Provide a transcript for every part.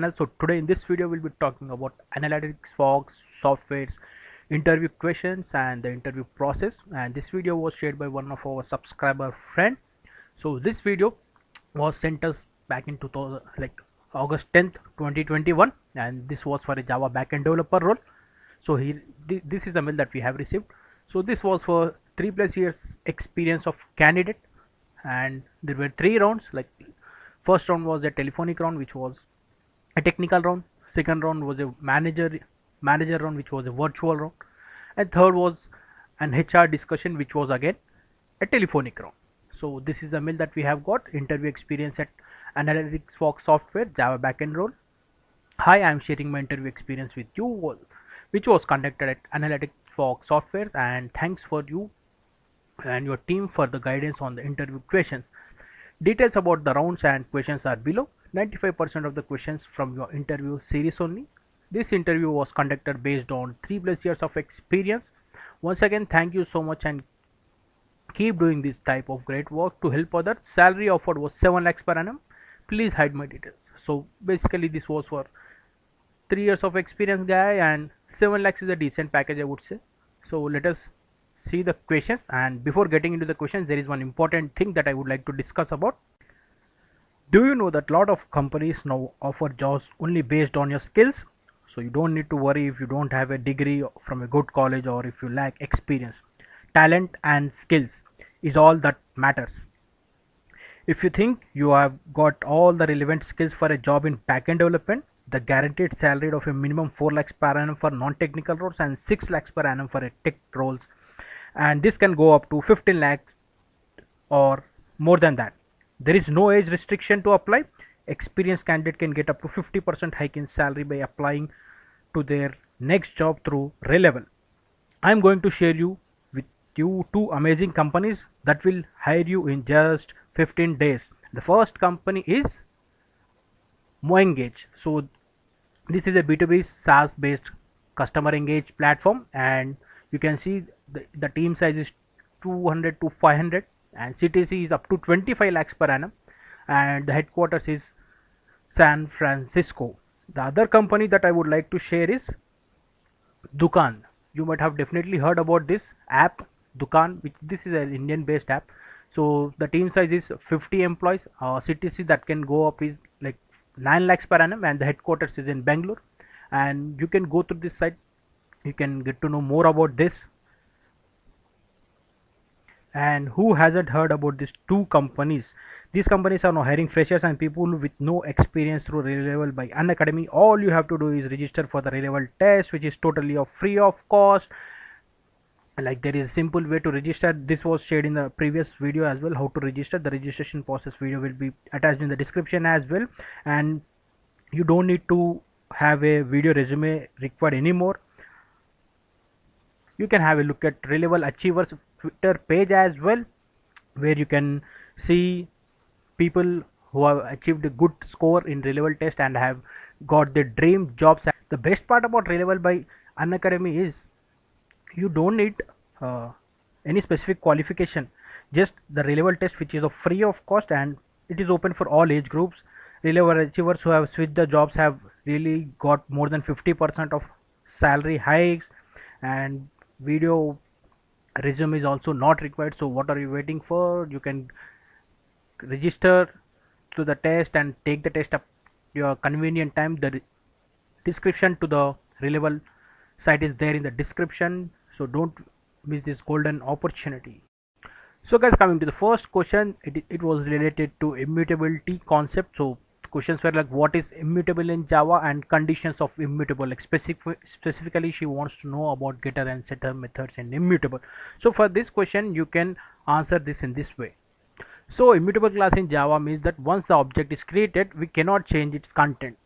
So today in this video we'll be talking about analytics, fox softwares, interview questions and the interview process and this video was shared by one of our subscriber friend. So this video was sent us back in 2000 like August 10th 2021 and this was for a Java backend developer role. So here th this is the mail that we have received. So this was for three plus years experience of candidate and there were three rounds like first round was a telephonic round which was a technical round. Second round was a manager manager round which was a virtual round. And third was an hr discussion which was again a telephonic round. So this is the mail that we have got. Interview experience at analytics fox software java backend role. Hi i am sharing my interview experience with you which was conducted at analytics fox software and thanks for you and your team for the guidance on the interview questions. Details about the rounds and questions are below 95% of the questions from your interview series only. This interview was conducted based on 3 plus years of experience. Once again, thank you so much and keep doing this type of great work to help others. Salary offered was 7 lakhs per annum. Please hide my details. So basically this was for 3 years of experience guy and 7 lakhs is a decent package I would say. So let us see the questions and before getting into the questions there is one important thing that I would like to discuss about do you know that lot of companies now offer jobs only based on your skills? So you don't need to worry if you don't have a degree from a good college or if you lack experience. Talent and skills is all that matters. If you think you have got all the relevant skills for a job in backend development the guaranteed salary of a minimum 4 lakhs per annum for non-technical roles and 6 lakhs per annum for a tech roles. And this can go up to 15 lakhs or more than that there is no age restriction to apply experienced candidate can get up to 50% hike in salary by applying to their next job through Relevel. I am going to share you with you two amazing companies that will hire you in just 15 days. The first company is Moengage. So this is a B2B SaaS based customer engage platform and you can see the, the team size is 200 to 500 and CTC is up to 25 lakhs per annum and the headquarters is San Francisco. The other company that I would like to share is Dukaan. You might have definitely heard about this app Dukaan which this is an Indian based app. So the team size is 50 employees. Uh, CTC that can go up is like 9 lakhs per annum and the headquarters is in Bangalore and you can go through this site you can get to know more about this and who hasn't heard about these two companies these companies are now hiring freshers and people with no experience through Relevel by Unacademy. All you have to do is register for the Relevel test, which is totally of free of cost. Like there is a simple way to register. This was shared in the previous video as well. How to register? The registration process video will be attached in the description as well. And you don't need to have a video resume required anymore you can have a look at Relevel Achievers Twitter page as well where you can see people who have achieved a good score in Relevel test and have got their dream jobs. The best part about Relevel by Unacademy is you don't need uh, any specific qualification just the Relevel test which is of free of cost and it is open for all age groups. Relevel achievers who have switched the jobs have really got more than 50% of salary hikes and video resume is also not required. So what are you waiting for? You can register to the test and take the test at your convenient time. The description to the Relevel site is there in the description. So don't miss this golden opportunity. So guys coming to the first question it, it was related to immutability concept. So questions were like what is immutable in java and conditions of immutable? Like specific, specifically she wants to know about getter and setter methods and immutable. So for this question you can answer this in this way. So immutable class in java means that once the object is created we cannot change its content.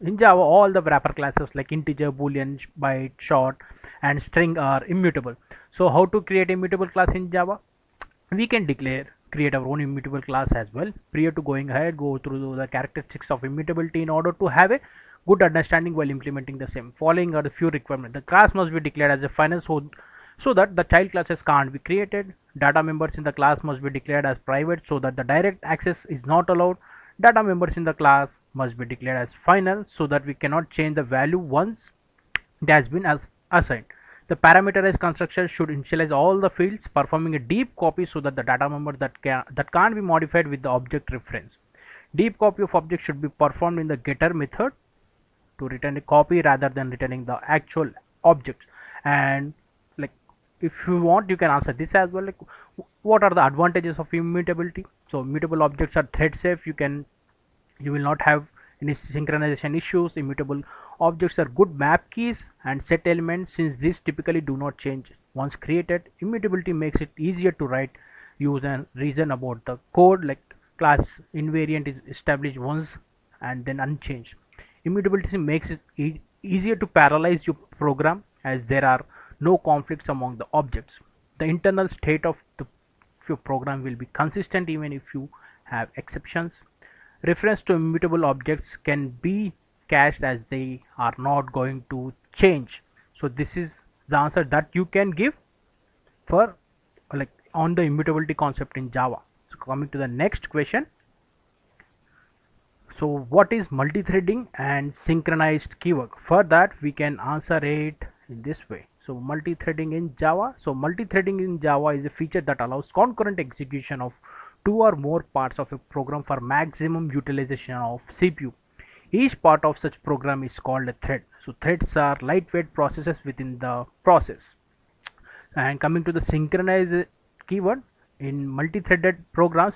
In java all the wrapper classes like integer boolean byte short and string are immutable. So how to create immutable class in java? We can declare create our own immutable class as well. Prior to going ahead go through the characteristics of immutability in order to have a good understanding while implementing the same. Following are the few requirements. The class must be declared as a final so so that the child classes can't be created. Data members in the class must be declared as private so that the direct access is not allowed. Data members in the class must be declared as final so that we cannot change the value once it has been as assigned. The parameterized construction should initialize all the fields performing a deep copy so that the data member that can that can't be modified with the object reference. Deep copy of object should be performed in the getter method to return a copy rather than returning the actual objects. And like if you want you can answer this as well. Like what are the advantages of immutability? So mutable objects are thread safe. You can you will not have synchronization issues immutable objects are good map keys and set elements since these typically do not change. Once created immutability makes it easier to write use and reason about the code like class invariant is established once and then unchanged. Immutability makes it e easier to parallelize your program as there are no conflicts among the objects. The internal state of the your program will be consistent even if you have exceptions reference to immutable objects can be cached as they are not going to change. So this is the answer that you can give for like on the immutability concept in java. So coming to the next question. So what is multi-threading and synchronized keyword? for that we can answer it in this way. So multi-threading in java. So multi-threading in java is a feature that allows concurrent execution of two or more parts of a program for maximum utilization of cpu each part of such program is called a thread. So threads are lightweight processes within the process. And coming to the synchronized keyword in multi-threaded programs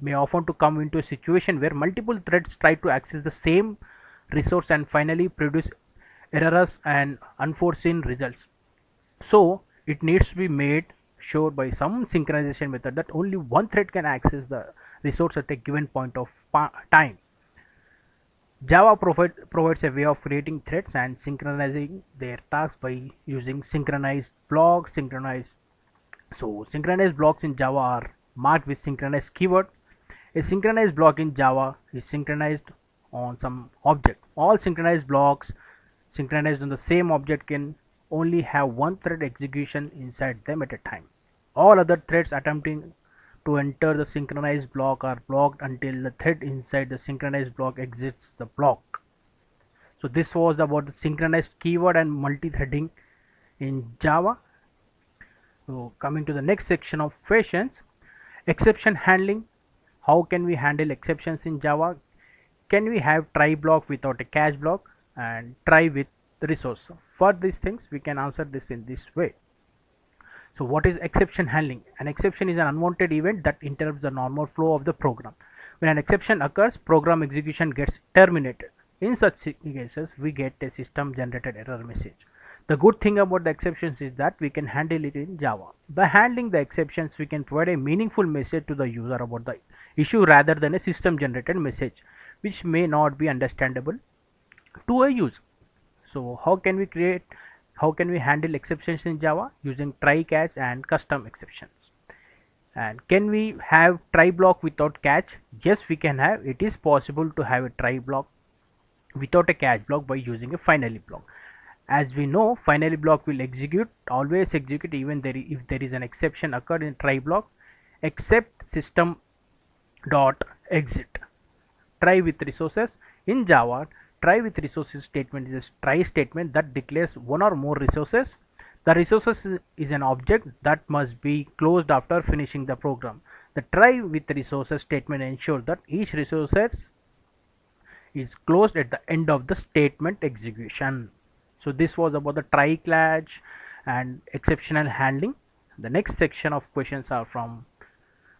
may often to come into a situation where multiple threads try to access the same resource and finally produce errors and unforeseen results. So it needs to be made sure by some synchronization method that only one thread can access the resource at a given point of time. Java provide, provides a way of creating threads and synchronizing their tasks by using synchronized blocks synchronized so synchronized blocks in java are marked with synchronized keyword. A synchronized block in java is synchronized on some object. All synchronized blocks synchronized on the same object can only have one thread execution inside them at a time. All other threads attempting to enter the synchronized block are blocked until the thread inside the synchronized block exits the block. So this was about the synchronized keyword and multi-threading in Java. So coming to the next section of questions, exception handling. How can we handle exceptions in Java? Can we have try block without a catch block? and try with resource for these things we can answer this in this way so what is exception handling? An exception is an unwanted event that interrupts the normal flow of the program. When an exception occurs program execution gets terminated. In such cases we get a system generated error message. The good thing about the exceptions is that we can handle it in java. By handling the exceptions we can provide a meaningful message to the user about the issue rather than a system generated message which may not be understandable to a user. so how can we create how can we handle exceptions in java? Using try catch and custom exceptions. And can we have try block without catch? Yes we can have. It is possible to have a try block without a catch block by using a finally block. As we know finally block will execute always execute even there if there is an exception occurred in try block except system dot exit. Try with resources. In java try with resources statement is a try statement that declares one or more resources. The resources is an object that must be closed after finishing the program. The try with resources statement ensures that each resources is closed at the end of the statement execution. So this was about the try catch and exceptional handling. The next section of questions are from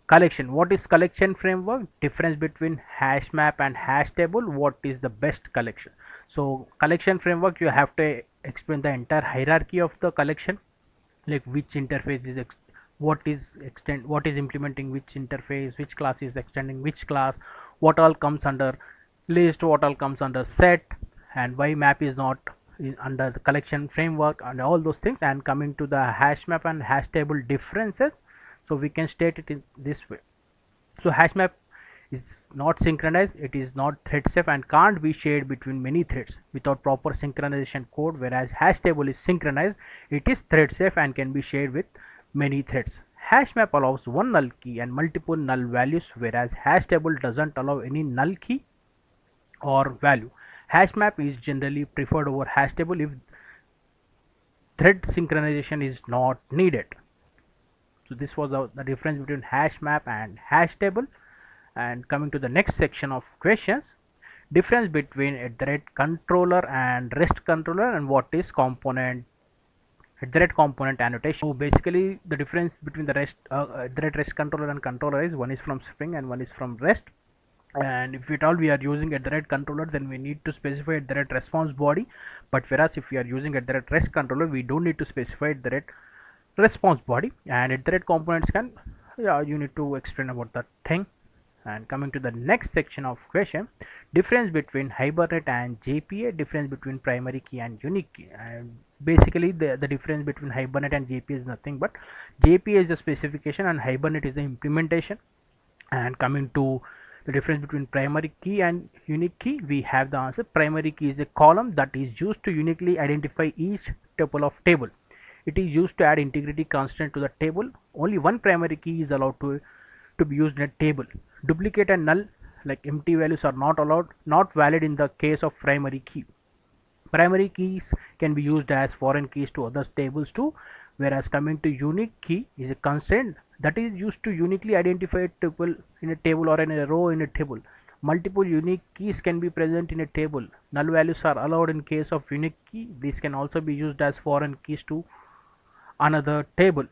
collection. What is collection framework? Difference between hash map and hash table. What is the best collection? So collection framework you have to explain the entire hierarchy of the collection. Like which interface is what is extend what is implementing which interface which class is extending which class what all comes under list what all comes under set and why map is not is under the collection framework and all those things. And coming to the hash map and hash table differences so we can state it in this way. So hash map is not synchronized. It is not thread safe and can't be shared between many threads without proper synchronization code. Whereas hash table is synchronized. It is thread safe and can be shared with many threads. Hash map allows one null key and multiple null values whereas hash table doesn't allow any null key or value. Hash map is generally preferred over hash table if thread synchronization is not needed so this was the, difference between hash map and hash table. And coming to the next section of questions difference between a thread controller and rest controller and what is component thread component annotation. So basically the difference between the rest uh, thread rest controller and controller is one is from spring and one is from rest. And if at all we are using a thread controller then we need to specify a thread response body. But whereas if we are using a thread rest controller we don't need to specify a thread response body and thread components can yeah you need to explain about that thing. And coming to the next section of question difference between hibernate and jpa difference between primary key and unique key. And basically the, the difference between hibernate and jpa is nothing but jpa is the specification and hibernate is the implementation. And coming to the difference between primary key and unique key we have the answer. Primary key is a column that is used to uniquely identify each tuple of table it is used to add integrity constraint to the table. Only one primary key is allowed to to be used in a table. Duplicate and null like empty values are not allowed not valid in the case of primary key. Primary keys can be used as foreign keys to other tables too whereas coming to unique key is a constraint. That is used to uniquely identify a tuple in a table or in a row in a table. Multiple unique keys can be present in a table. Null values are allowed in case of unique key. These can also be used as foreign keys to another table.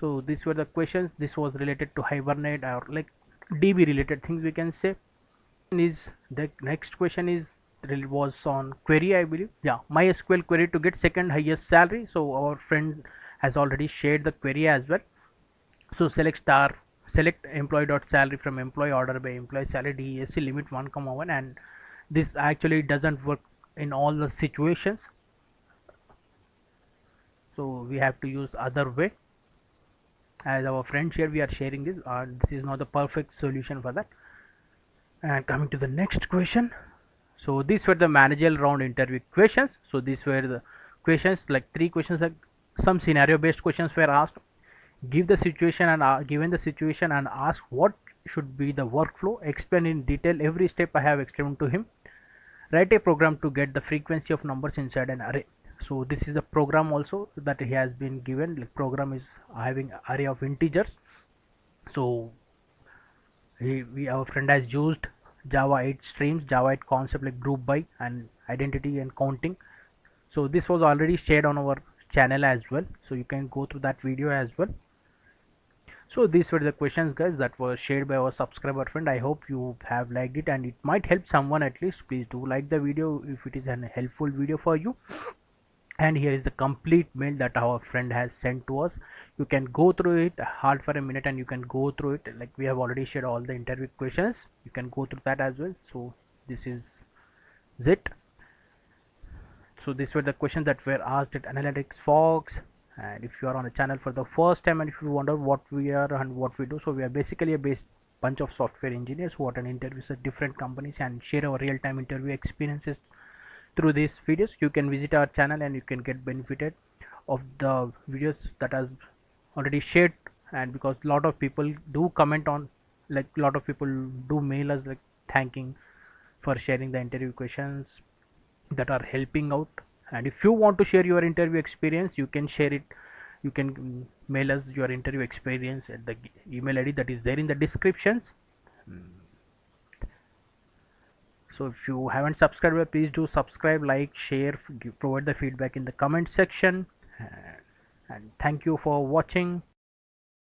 So these were the questions. This was related to hibernate or like db related things we can say. Is the next question is was on query i believe. Yeah mysql query to get second highest salary. So our friend has already shared the query as well. So select star select employee dot salary from employee order by employee salary desc limit 1 comma 1 and this actually doesn't work in all the situations so we have to use other way. As our friends here we are sharing this uh, this is not the perfect solution for that. And coming to the next question. So these were the managerial round interview questions. So these were the questions like three questions like some scenario based questions were asked. Give the situation and uh, given the situation and ask what should be the workflow. Explain in detail every step i have explained to him. Write a program to get the frequency of numbers inside an array so this is a program also that he has been given. Like program is having array of integers. So he, we our friend has used java 8 streams java 8 concept like group by and identity and counting. So this was already shared on our channel as well. So you can go through that video as well. So these were the questions guys that were shared by our subscriber friend. I hope you have liked it and it might help someone at least. Please do like the video if it is an helpful video for you and here is the complete mail that our friend has sent to us. You can go through it hard for a minute and you can go through it. Like we have already shared all the interview questions. You can go through that as well. So this is it. So these were the questions that were asked at analytics fox. And if you are on the channel for the first time and if you wonder what we are and what we do so we are basically a base bunch of software engineers who attend interviews at different companies and share our real-time interview experiences through these videos you can visit our channel and you can get benefited of the videos that has already shared. And because a lot of people do comment on like a lot of people do mail us like thanking for sharing the interview questions that are helping out. And if you want to share your interview experience you can share it. You can mail us your interview experience at the email id that is there in the descriptions hmm. So if you haven't subscribed please do subscribe like share provide the feedback in the comment section. And thank you for watching